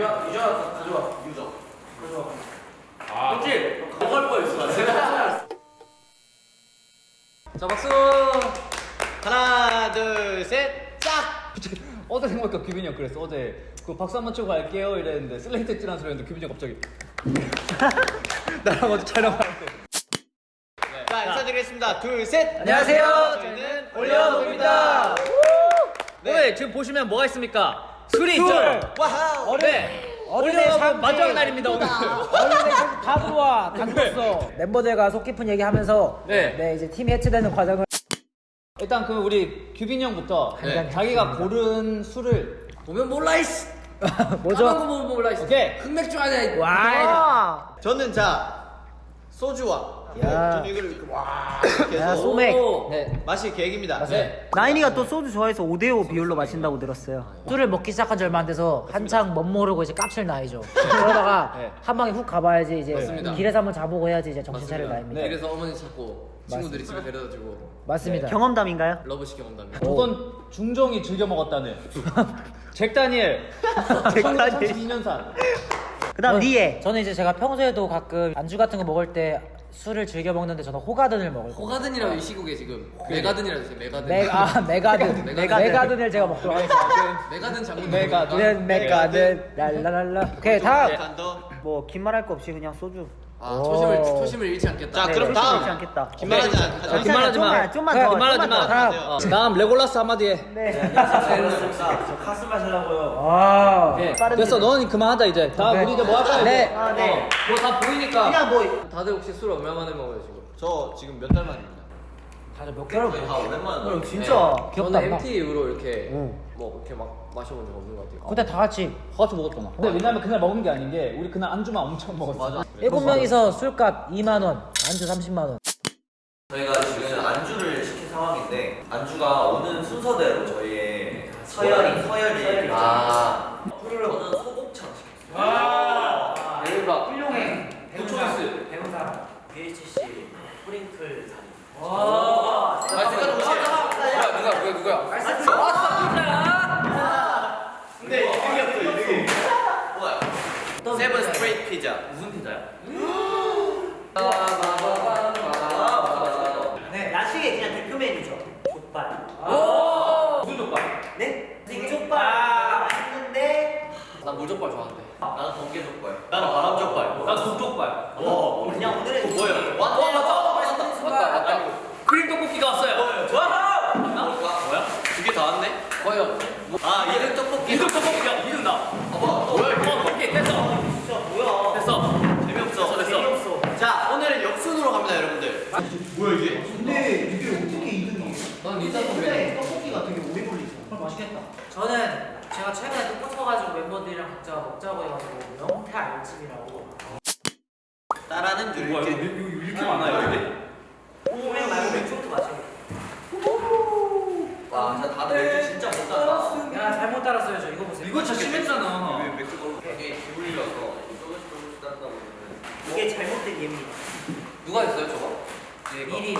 유저 유저 가져와 유저 가져와 아 그렇지 먹을 뻔했어 자 박수. 하나 둘 셋 짝! 어제 생각보니까 규빈이 형 그랬어. 어제 그 박수 한 번 치고 갈게요 이랬는데 슬레이트 찌라는 소리 했는데 규빈이 형 갑자기 나랑 어제 촬영할 때. 자 인사드리겠습니다 둘셋 안녕하세요. 저희는 올려놓습니다. 네. 오늘 지금 보시면 뭐가 있습니까? 술이 술. 있죠. 와우 네. 어른의 상징. 마지막 날입니다 오늘. 어른의 다 들어와 다 들었어 멤버들과 속 깊은 얘기하면서 네. 네 이제 팀이 해체되는 과정을 일단 그 우리 KB 형부터 네. 자기가 고른 술을 보면 몰라 이씨 뭐죠? 까만 거 보면 몰라 이씨 오케이. 흑맥주 아니야 와 저는 자 소주와 야. 저는 이걸 이렇게 와 이렇게 야, 해서 소맥. 네. 마실 계획입니다 네. 나인이가 또 소주 좋아해서 5대5 비율로 마신다고 들었어요 술을 먹기 시작한 지 얼마 안 돼서 한창 멋 모르고 이제 깝칠 나이죠 그러다가 네. 한 방에 훅 가봐야지 이제 맞습니다. 길에서 한번 자보고 해야지 이제 정신 차릴. 나이입니다 네. 그래서 어머니 찾고 친구들이 집에 데려다주고 맞습니다 경험담인가요? 러브식 경험담이 조선 중종이 즐겨 먹었다는 잭 다니엘 잭 다니엘. 1932년산 그 다음 리에 저는 이제 제가 평소에도 가끔 안주 같은 거 먹을 때 술을 즐겨 먹는데 저는 호가든을 먹을 거예요. 호가든이라고 이 시국에 지금 메가든이라고 했어요 메가든. 메, 아 메가든. 메가든. 메가든을 제가 먹도록 하겠습니다. 메가든 장군 메가든. 네, 메가든. 랄랄랄라. 오케이 다음. 한더 뭐 긴말 할 거 없이 그냥 소주 아 초심을 오. 초심을 잃지 않겠다 자, 네, 그럼 다음. 먹지 않겠다 긴말하지 아, 않 긴말하지 마. 좀만, 더, 긴말하지 마. 다음. 어. 다음 레골라스 한마디 해. 네. 카스 마시려고요. 아, 예. 빠른데. 됐어, 너는 그만하다 이제. 다음 네. 우리 이제 뭐 할까요? 네. 이제? 아, 네. 뭐 다 보이니까. 그냥 뭐 다들 혹시 술 얼마 만에 먹어요 지금? 저 지금 몇 달 만입니다 다들 몇 개월 다 오랜만에 어, 진짜 네. 저는. MT 이후로 이렇게 응. 뭐 이렇게 막 마셔본 적 없는 것 같아요 그때 다 같이 같이 먹었잖아. 근데 왜냐면 그날 먹은 게 아닌 게 우리 그날 안주만 엄청 먹었어. 맞아 일곱 명이서 술값 2만 원, 안주 30만 원. 저희가 지금 안주를 시킨 상황인데 안주가 오는 순서대로 저희의 서열이 서열이 아 저는 소곱창 시켰어요. 아, 대박 훌륭해. 초이스 배우사 BHC 프링클 사진. 아 생각 누구야 누가 누가 누구야 뭐야? 세븐 스트레이트 피자. 무슨 피자야? 네, 야식의 그냥 대표 메뉴죠. 족발. 무슨 족발? 네? 이게 족발 맛있는데 나 물족발 좋아하는데 나는 번개 족발. 나는 바람 족발. 난 국족발 와, 그냥 오늘은 뭐야? 맞다 맞다 맞다 맞다 크림 떡볶이가 왔어요 와! 맞나? 뭐야? 두 개 다 왔네? 과연 아, 이름 떡볶이. 이등 떡볶이야 이등 나 뭐야, 이게? 어, 오케이 됐어 진짜 뭐야? 됐어 재미없어. 됐어. 재미없어. 자 오늘은 역순으로 갑니다 여러분들 뭐야 이게? 난 리타 선배님 떡볶이가 되게 오래 걸리죠. 맛있겠다. 저는 제가 최근에 또 꽂혀가지고 멤버들이랑 각자 먹자고 해가지고 명태 알찜이라고. 따라는 줄게 이렇게 많아요, 이게? 그냥 말고 맥주부터 마시고. 와, 진짜 다들 맥주 진짜 못 땄다. 야 잘못 따랐어요 저 이거 보세요. 이거 진짜 심했잖아 왜 맥주 먹을 게 기울려서 조금씩 조금씩 땄다 보면 이게 잘못된 예입니다. 누가 했어요 저거? 미리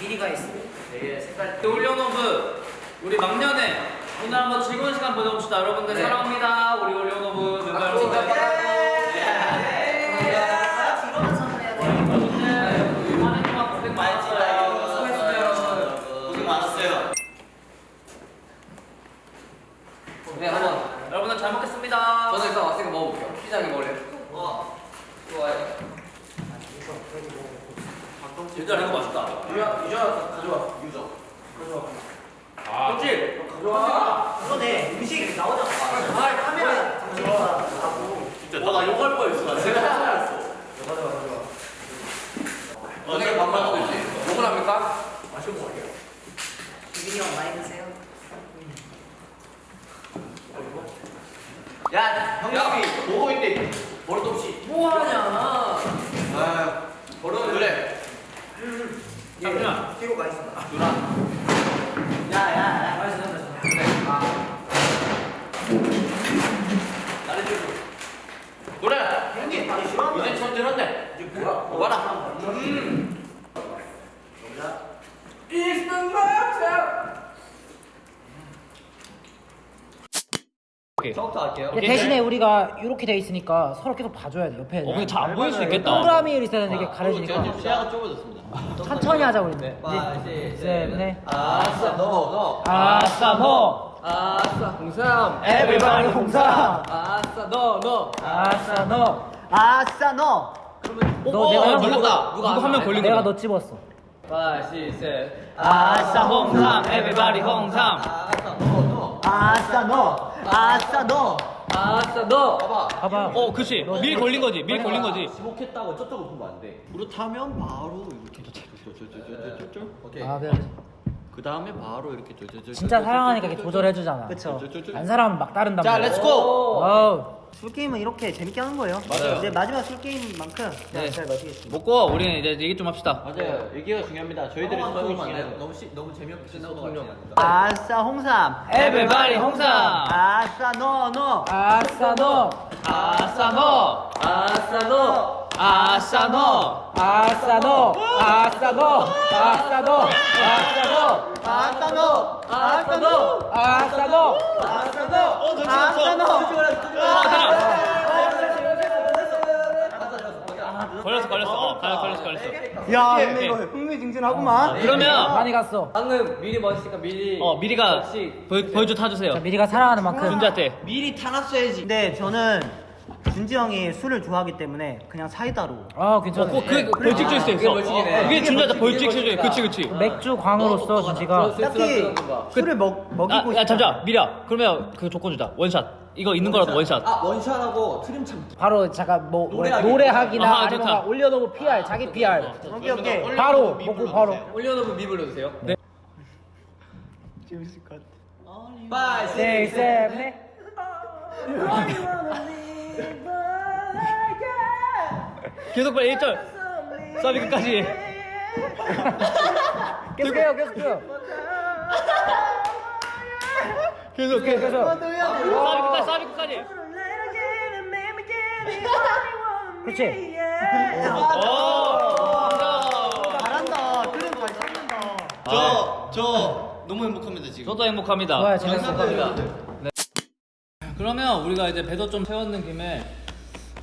미리가 있어요. 되게 색깔. 올려노브 우리 막년에 오늘 한번 즐거운 시간 보내봅시다. 여러분들 네. 사랑합니다. 우리 올려노브 멤버 먹어볼게요 피자게 먹을래요? 와, 좋아요 진짜 이거 맛있다. 유저 유저 가져와 유저. 아, 그렇지? 그러네 음식 나오잖아. 아 카메라 잠시만 하고. 진짜 나 욕할 뻔했어. 제가 하나였어. 너네가 반말 수도 있지 욕을 합니까? 유빈이 형 많이 드세요. 야 형님이 보고 있대. 버릇 없이. 뭐 하냐? 아 버릇 그래. 잠시만. 뒤로 가 있어. 야야야 맛있어 맛있어. 나를 좀 노래. 형님 아니 싫어? 이제 처음 들었네. 이제 뭐라 뭐라 오케이. 저부터 할게요. 근데 대신에 우리가 이렇게 돼 있으니까 서로 계속 봐줘야 돼 옆에. 어 근데 잘안 보일 수 있겠다. 동그라미 있어야 되는데 이게 가려지니까 시야가 좁아졌습니다. 천천히 하자 우리. 네. 이제 셋넷 아싸 너 너. 아싸 너. 아싸 홍삼. everybody 홍삼. 아싸 너 너. 아싸 너. 아싸 너. 너 내가 형 걸렸다. 한명 걸린 내가 거다. 너 집었어. 파시 셋. 아싸 홍삼, everybody 홍삼. 아싸 너 너. 아싸 너. 아싸 너. 아싸 너. 봐봐. 어, 그렇지. 미리 걸린 거지. 미리 걸린 거지. 지목했다고 저쪽을 보면 안 돼. 그렇다면 바로 이렇게 쫄쫄쫄쫄쫄쫄. 오케이. 아 그래. 그 다음에 바로 이렇게 쫄쫄쫄. 진짜 사랑하니까 이렇게 조절해주잖아. 그쵸. 안 사랑하면 막 따른단 자, 말이야. let's go. 술 게임은 이렇게 재밌게 하는 거예요. 맞아요. 이제 마지막 술 게임만큼 네. 잘 마시겠습니다. 먹고 우리는 이제 얘기 좀 합시다. 맞아요. 얘기가 중요합니다. 저희들이. 중요해요. 너무 시, 너무 재미없게 끝나고 같지 않을까? 아싸 홍삼. 에브리바디 홍삼. 아싸 너 너. 아싸 너. 아싸 너. 아싸 너. 아싸 너. 아싸 너. 아싸 너. 아싸 너. 아싸 너. 아싸 너. 아싸 너. 아싸 너. 아싸 너. 아싸 너. 걸렸어 걸렸어. 어, 걸렸어 걸렸어 걸렸어. 야 예, 근데 예. 이거 흥미진진하구만. 그러면 많이 갔어. 방금 미리 멋있으니까 미리. 어 미리가 보여 보여줘 타주세요. 자, 미리가 사랑하는 만큼. 준지한테. 미리 타놨어야지. 근데 저는 준지 형이 술을 좋아하기 때문에 그냥 사이다로. 아 괜찮아. 어, 그 벌칙 줄 수 있어. 그게 벌칙이네. 그게 준지한테 벌칙 그게 줄수 그치 그치. 맥주 광으로서 준지가 딱히 술을 먹 먹이고 아, 야 잠시만 미리야. 그러면 그 조건 주자. 원샷. 이거 있는 거라도 원샷. 아 원샷하고 트림 참기. 바로 잠깐 뭐 노래하기. 노래하기나 아하, 아니면 좋다. 막 올려놓고 PR 자기 PR 오케이 오케이. 바로 먹고 바로 올려놓으면 미 불러주세요. 재밌을 것 같아. 파이 네, 셋, 넷. 계속 빨리 1절. 사비 끝까지. 계속 해요 계속 해요 계속 계속 계속 사비 끝까지 사비 끝까지. 그렇지 오. 잘한다. 그림 잘 찾는다. 저, 저 너무 행복합니다 지금. 저도 행복합니다. 좋아요 재밌어 그러면 우리가 이제 배도 좀 채웠는 김에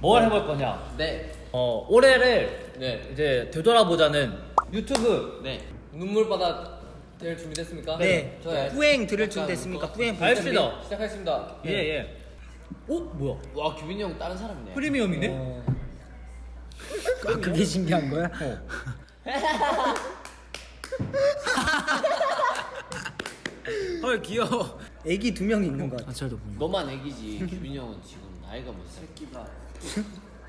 뭘 해볼 거냐? 네. 어 올해를 네. 이제 되돌아보자는 유튜브 네. 눈물바다 될 준비됐습니까? 네. 저요. 후행 들을 준비 됐습니까? 후행 알겠습니다. 시작하겠습니다. 예 예. 오 뭐야? 와 규빈이 형 다른 사람이네. 프리미엄이네? 아, 그게 신기한 거야? 헐 귀여워. 애기 두명 있는 것 같아. 너만 애기지. 규빈이 형은 지금 나이가 뭐 새끼가.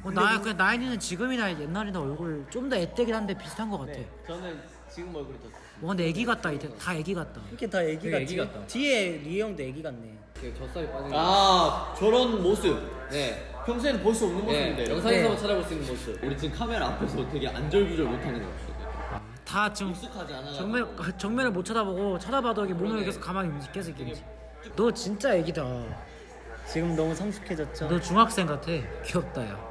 어, 나 그냥 나이는 지금이나 옛날이나 얼굴 좀 더 애때긴 한데 비슷한 것 같아 저는 지금 얼굴이 더. 와 근데 애기 같다 이제 다 애기 같다 이렇게 다 애기 같지. 애기 같다. 뒤에 리 형도 애기 같네. 젖살이 빠진 거. 아 저런 모습. 네. 평소에는 볼 수 없는 네. 모습인데. 영상에서만 찾아볼 수 있는 모습. 우리 지금 카메라 앞에서 되게 안절부절 못하는 것 같아요. 다 지금 익숙하지 않아. 정면 정면을 못 쳐다보고 쳐다봐도 이게 몸을 계속 가만히 계속 있겠지 너 진짜 애기다 지금 너무 성숙해졌죠. 너 중학생 같아 귀엽다 야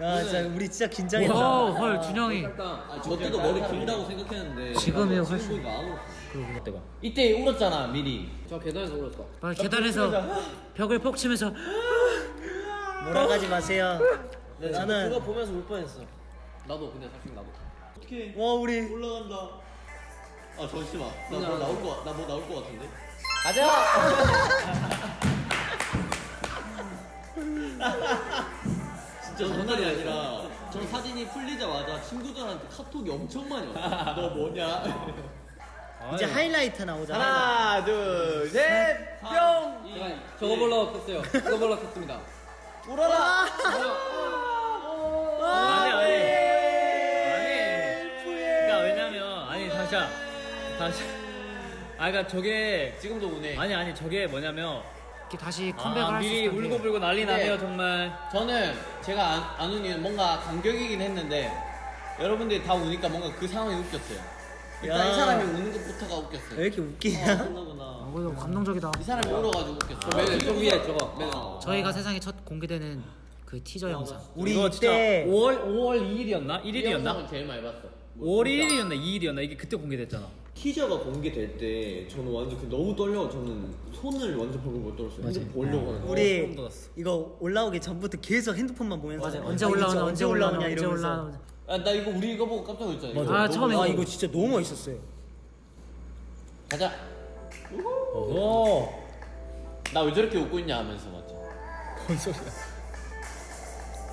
야 진짜 우리 진짜 긴장했다. 와, 헐 준영이 아, 저 때도 머리 길다고 생각했는데. 지금이야, 훨씬. 때가. 이때 울었잖아 미리. 저 계단에서 울었어. 막 계단에서 벽을 퍽 치면서 몰아가지 마세요. 그거 나는 보면서 울 뻔했어. 나도 근데 사실 나도. 어떻게? 와 우리 올라간다. 아 잠시만. 나뭐 나올 거, 나뭐 나올 거 같은데. 진짜 장난이 아니라 저 사진이 풀리자마자 친구들한테 카톡이 엄청 많이 왔어. 너 뭐냐? 이제 하이라이트 나오잖아. 하나, 둘, 셋, 뿅. 제가 저거 보려고 켰어요. 저거 보려고 켰습니다. 울어라. 아니 아니. 아니. 그러니까 왜냐면 아니 잠시만. 다시. 아 그러니까 저게 지금도 우네. 아니 아니 저게 뭐냐면 이렇게 다시 컴백을 아, 할수 미리 울고 불고 난리 네. 나네요 정말. 저는 제가 안, 안 우니 뭔가 감격이긴 했는데 여러분들이 다 우니까 뭔가 그 상황이 웃겼어요. 일단 야. 이 사람이 우는 것부터가 웃겼어요. 왜 이렇게 웃기냐? 아, 아, 그러구나. 이거 감동적이다 이 사람이 울어가지고 웃겼어. 맨 왼쪽 위에 저거. 맨 어. 저희가 세상에 첫 공개되는 그 티저 영상 우리 이거 진짜 이때 5월 5월 2일이었나? 이 1일이었나? 영상을 제일 많이 봤어. 5월 1일이었나 2일이었나 이게 그때 공개됐잖아. 티저가 공개될 때 저는 완전 그 너무 떨려 저는 손을 완전 벌벌 못 떨었어요 핸드폰 보려고 하는데 우리 이거 올라오기 전부터 계속 핸드폰만 보면서 맞아. 아, 언제 진짜 언제 올라오나 언제 이러면서. 올라오나. 아, 나 이거 우리 이거 보고 깜짝 놀랐잖아 이거 아, 처음에 아. 이거 진짜 너무 멋있었어요. 가자 오. 나 왜 저렇게 웃고 있냐 하면서 맞죠 뭔 소리야?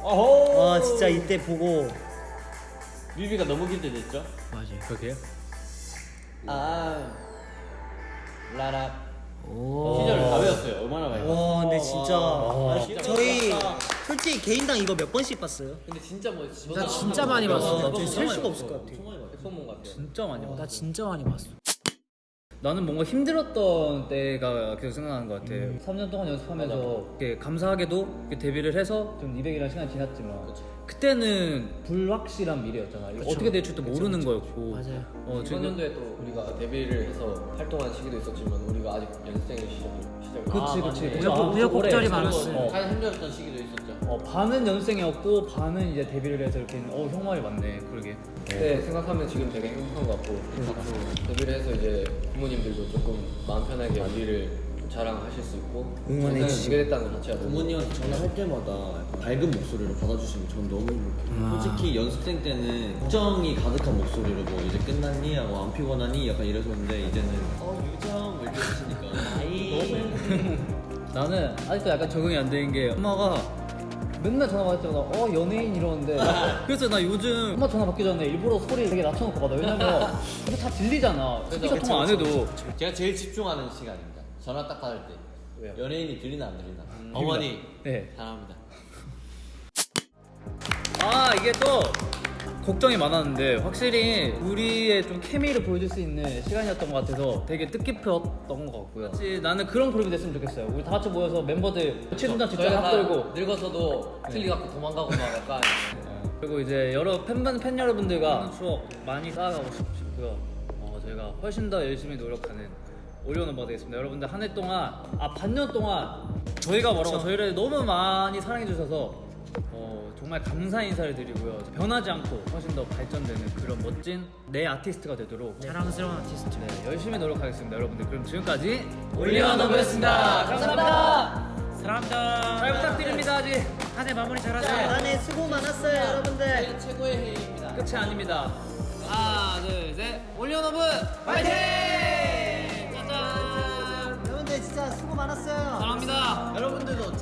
아 진짜 이때 보고 뮤비가 너무 기대됐죠? 맞아요. 그게요? 아 라라 오. 시절을 다 외웠어요 얼마나 많이 봤어 와 근데 진짜 와. 아, 저희 솔직히 개인당 이거 몇 번씩 봤어요? 근데 진짜 뭐 나 진짜 많이 봤어. 저희 셀 수가 없을 것 같아. 엑소몬 같아 진짜 많이 봤어. 나 진짜 많이 봤어. 나는 뭔가 힘들었던 때가 계속 생각나는 것 같아. 음. 3년 동안 연습하면서 이렇게 감사하게도 이렇게 데뷔를 해서 좀 200이라는 시간이 지났지만 그 때는 불확실한 미래였잖아. 이거 어떻게 될 줄도 모르는 거였고. 맞아요. 어, 이번 지금 연도에 또 우리가 데뷔를 해서 활동한 시기도 있었지만 우리가 아직 연습생의 시절 시절 그치 아, 그치. 맞네. 그쵸. 우여곡- 아, 우여곡절이 올해 많았어요. 어, 가장 힘들었던 시기도 있었죠 어, 반은 연습생이었고 반은 이제 데뷔를 해서 이렇게 어 형 말이 맞네. 그러게. 그때 생각하면 지금 되게 행복한 것 같고 앞으로 데뷔를 해서 이제 부모님들도 조금 마음 편하게 우리를 자랑하실 수 있고 응원해 주시고. 됐다는 것 자체가 부모님한테 전화할 때마다 밝은 목소리로 받아주시면 전 너무 행복해요. 솔직히 연습생 때는 걱정이 가득한 목소리로 뭐 이제 끝났니? 하고 안 피곤하니? 약간 이랬었는데 이제는 어 유정 뭐 이렇게 하시니까. 너무 행복해요. 나는 아직도 약간 적응이 안 되는 게 엄마가 맨날 전화 받을 때마다 어 연예인 이러는데. 그래서 나 요즘 엄마 전화 받기 전에 일부러 소리 되게 낮춰놓고 받아. 왜냐면 이거 다 들리잖아. 스피커 통화 안 해도. 제가 제일 집중하는 시간입니다 전화 딱 받을 때. 왜요? 연예인이 들리나 안 들리나. 어머니. 네. 사랑합니다. 아 이게 또 걱정이 많았는데 확실히 우리의 좀 케미를 보여줄 수 있는 시간이었던 것 같아서 되게 뜻깊었던 것 같고요. 사실 나는 그런 그룹이 됐으면 좋겠어요. 우리 다 같이 모여서 멤버들 최순간 직접 저희가 합다 들고. 늙어서도 틀리 갖고 도망가고 막 약간. 그리고 이제 여러 팬분 팬 여러분들과 하는 추억 많이 쌓아가고 싶- 싶고요. 어, 저희가 훨씬 더 열심히 노력하는 올리온 넘버 되겠습니다. 여러분들 한 해 동안 아 반년 동안 저희가 뭐라고 저희를 너무 많이 사랑해 주셔서 어, 정말 감사 인사를 드리고요. 변하지 않고 훨씬 더 발전되는 그런 멋진 내 아티스트가 되도록 자랑스러운 아티스트. 네, 열심히 노력하겠습니다, 여러분들. 그럼 지금까지 OnlyOneOf였습니다. 감사합니다. 사랑합니다. 잘 부탁드립니다. 아직 한 해 마무리 잘하세요. 안에 수고 많았어요 여러분들. 최고의 해입니다 끝이 아닙니다. 하나, 둘, 셋. OnlyOneOf 파이팅! 많았어요. 사랑합니다. 여러분들도